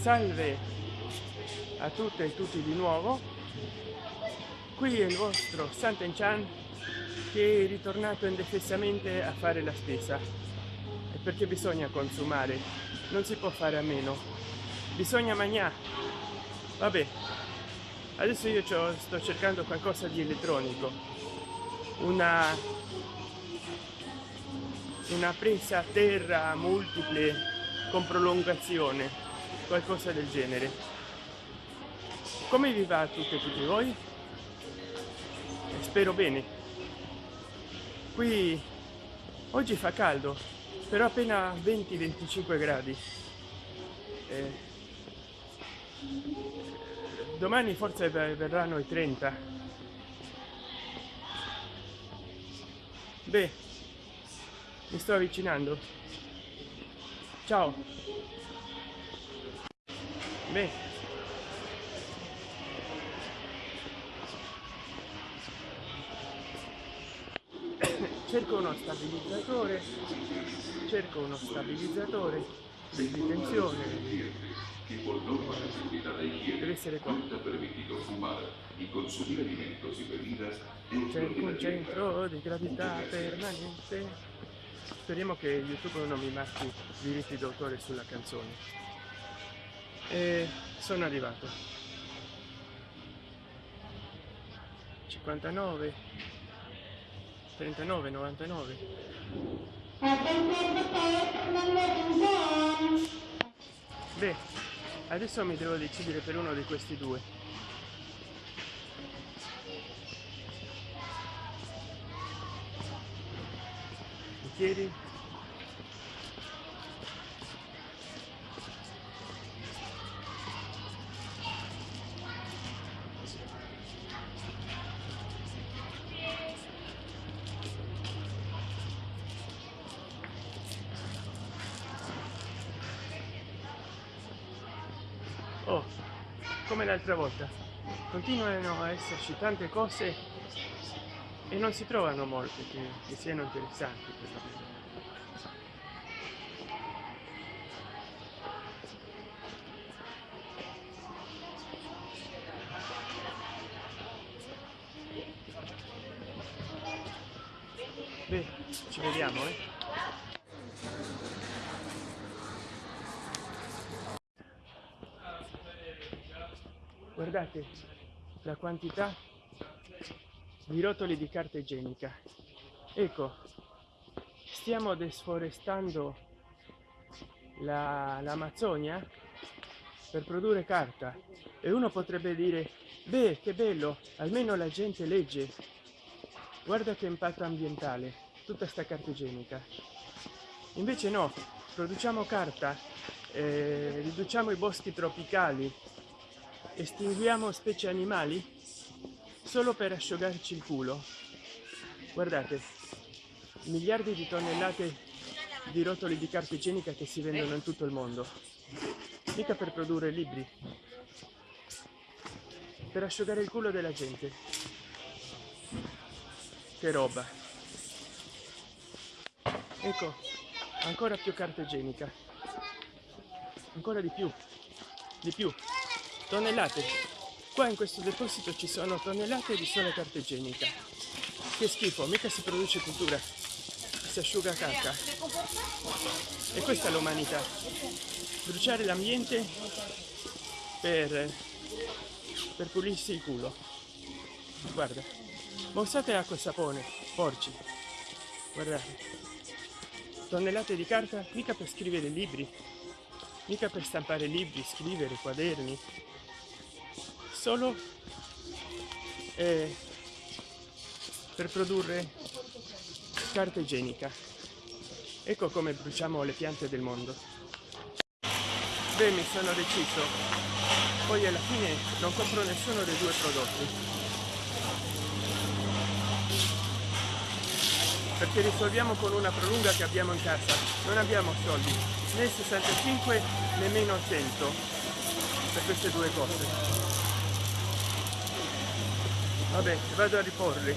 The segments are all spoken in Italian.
salve a tutte e tutti di nuovo. Qui è il vostro Santen Chan che è ritornato indefessamente a fare la spesa. Perché bisogna consumare non si può fare a meno. Bisogna mangiare vabbè adesso io sto cercando qualcosa di elettronico. Una una presa a terra multiple con prolungazione qualcosa del genere. Come vi va a tutte e tutti voi? Spero bene. Qui oggi fa caldo però appena 20 25 gradi. Eh, domani forse verranno i 30 beh mi sto avvicinando. Ciao beh. Cerco uno stabilizzatore. Cerco uno stabilizzatore di tensione. Deve essere qua. Cerco un centro di gravità permanente. Speriamo che youtube non mi marchi diritti d'autore sulla canzone e sono arrivato. 59 39 99 beh adesso mi devo decidere per uno di questi due. Bicchieri come l'altra volta. Continuano a esserci tante cose e non si trovano molte che, che siano interessanti per Beh, ci vediamo eh guardate la quantità di rotoli di carta igienica. Ecco stiamo desforestando l'amazzonia la, per produrre carta. E uno potrebbe dire beh che bello almeno la gente legge. Guarda che impatto ambientale tutta sta carta igienica. Invece no produciamo carta eh, riduciamo i boschi tropicali estinguiamo specie animali solo per asciugarci il culo. Guardate miliardi di tonnellate di rotoli di carta igienica che si vendono in tutto il mondo. Mica per produrre libri. Per asciugare il culo della gente. Che roba. Ecco ancora più carta igienica. Ancora di più. Di più tonnellate qua in questo deposito ci sono tonnellate di sola carta igienica. Che schifo mica si produce cultura. Si asciuga cacca e questa è l'umanità. Bruciare l'ambiente per per pulirsi il culo. Guarda ma usate acqua e sapone porci. Guardate tonnellate di carta mica per scrivere libri mica per stampare libri scrivere quaderni solo eh, per produrre carta igienica. Ecco come bruciamo le piante del mondo. Beh mi sono deciso. Poi alla fine non compro nessuno dei due prodotti. Perché risolviamo con una prolunga che abbiamo in casa. Non abbiamo soldi né 65 nemmeno 100 per queste due cose vabbè vado a riporli.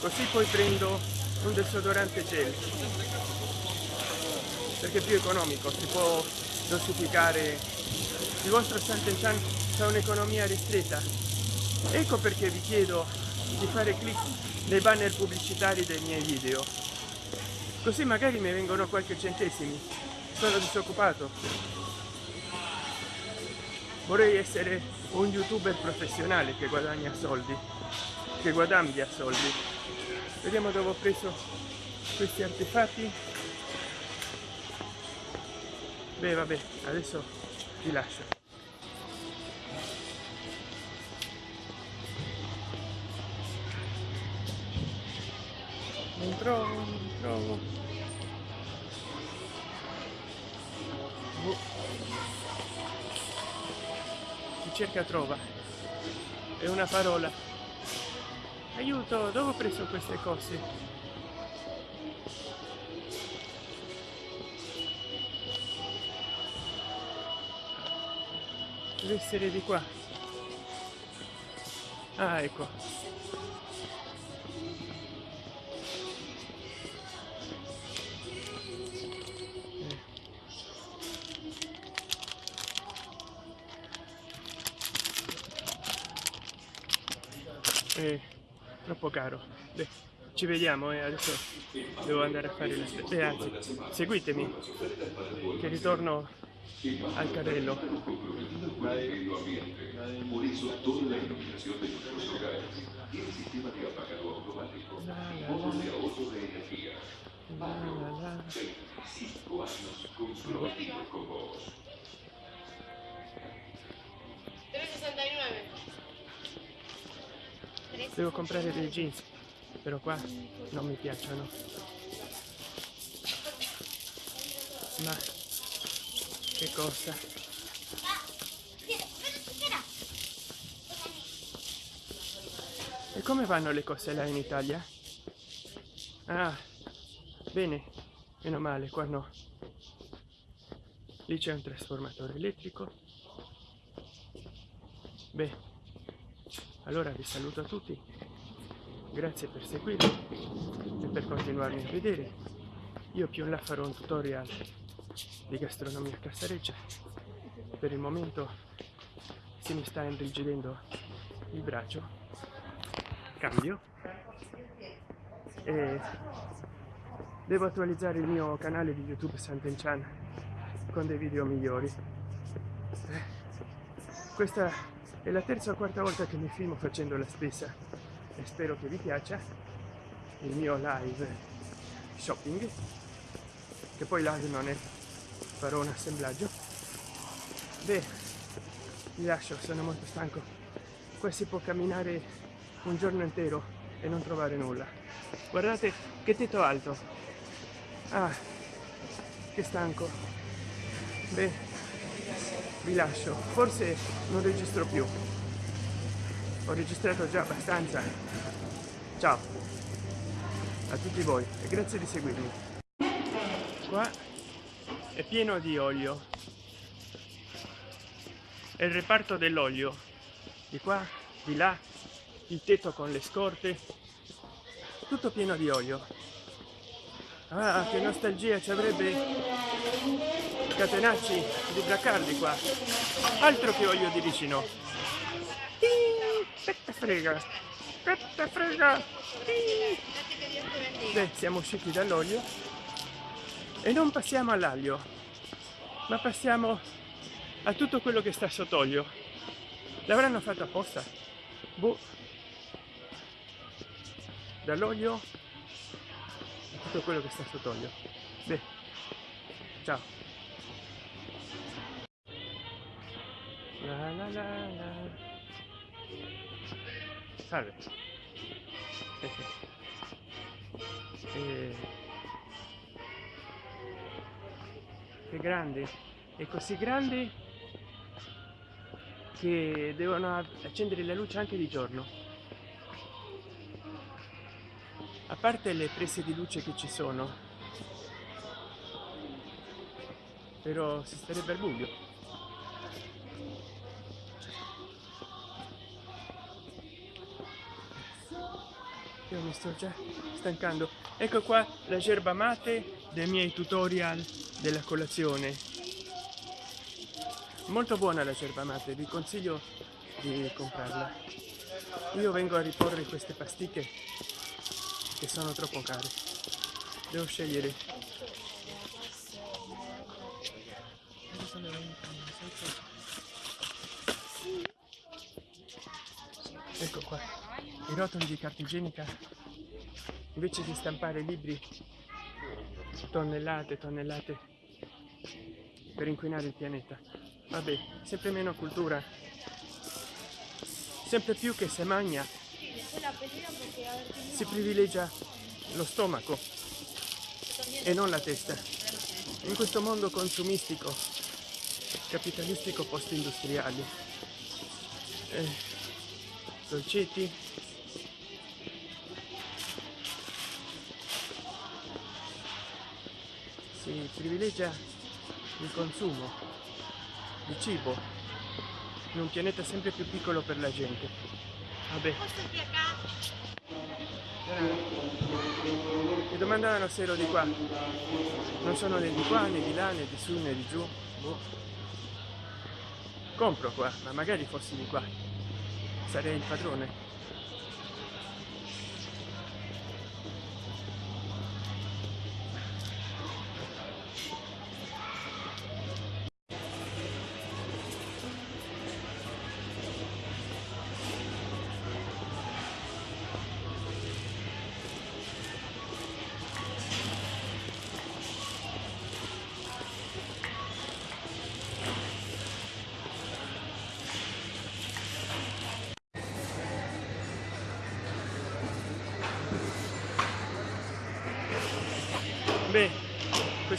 Così poi prendo un desodorante gel. Perché è più economico si può dosificare. Il vostro Sant'Enchan ha un'economia ristretta. Ecco perché vi chiedo di fare clic nei banner pubblicitari dei miei video. Così magari mi vengono qualche centesimi. Sono disoccupato. Vorrei essere un youtuber professionale che guadagna soldi che guadagna soldi. Vediamo dove ho preso questi artefatti. Beh vabbè adesso vi lascio. Non trovo non trovo. Boh. chi cerca trova. È una parola aiuto dove ho preso queste cose? Deve essere di qua. Ah ecco troppo caro Beh, ci vediamo e eh. adesso devo andare a fare le spese anzi seguitemi che ritorno al carrello la, la, la. Devo comprare dei jeans però qua non mi piacciono. Ma che cosa? E come vanno le cose là in Italia? ah bene meno male qua no. Lì c'è un trasformatore elettrico. Beh allora vi saluto a tutti. Grazie per seguirmi e per continuarmi a vedere. Io più in là farò un tutorial di gastronomia cassareccia per il momento si mi sta irrigidendo il braccio cambio. E devo attualizzare il mio canale di youtube Sant'Enchan con dei video migliori. Questa è la terza o quarta volta che mi filmo facendo la spesa. E spero che vi piaccia il mio live shopping che poi live non è farò un assemblaggio. Beh vi lascio sono molto stanco. Qua si può camminare un giorno intero e non trovare nulla. Guardate che tetto alto. Ah che stanco. Beh vi lascio. Forse non registro più. Ho registrato già abbastanza. Ciao. A tutti voi e grazie di seguirmi. Qua è pieno di olio. È il reparto dell'olio. Di qua di là il tetto con le scorte. Tutto pieno di olio. Ah che nostalgia ci avrebbe catenacci di Bracardi qua. Altro che olio di vicino. Che te frega te frega Beh, siamo usciti dall'olio e non passiamo all'aglio ma passiamo a tutto quello che sta sott'olio l'avranno fatto apposta? Boh. dall'olio a tutto quello che sta sott'olio beh ciao La la la la. Salve. Eh, che grande. È così grande che devono accendere la luce anche di giorno. A parte le prese di luce che ci sono. Però si starebbe al buio. Io mi sto già stancando. Ecco qua la gerba mate dei miei tutorial della colazione. Molto buona la cerba mate vi consiglio di comprarla. Io vengo a riporre queste pasticche che sono troppo care. Devo scegliere. Ecco qua i rotoli di carta igienica invece di stampare libri tonnellate tonnellate per inquinare il pianeta. Vabbè sempre meno cultura. Sempre più che se magna si privilegia lo stomaco e non la testa. In questo mondo consumistico capitalistico post industriale eh, dolcetti. Si privilegia il consumo di cibo in un pianeta sempre più piccolo per la gente. Vabbè. Mi domandavano se ero di qua. Non sono né di qua né di là né di su né di giù. Boh. compro qua ma magari fossi di qua sarei il padrone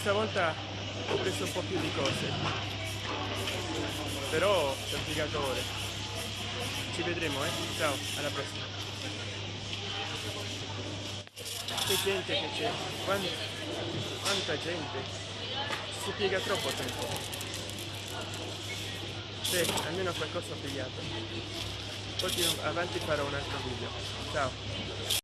questa volta ho preso un po' più di cose, però ci ho ore. Ci vedremo, eh? Ciao, alla prossima. Che gente che c'è, quanta, quanta gente, si piega troppo tempo. Beh, almeno qualcosa ho pigliato. Poi avanti farò un altro video. Ciao.